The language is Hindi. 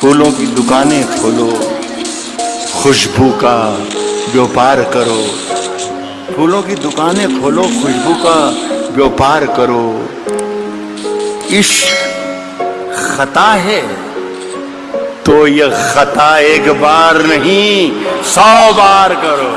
फूलों की दुकानें खोलो, खुशबू का व्यापार करो। फूलों की दुकानें खोलो, खुशबू का व्यापार करो। इश्क खता है तो यह खता एक बार नहीं, सौ बार करो।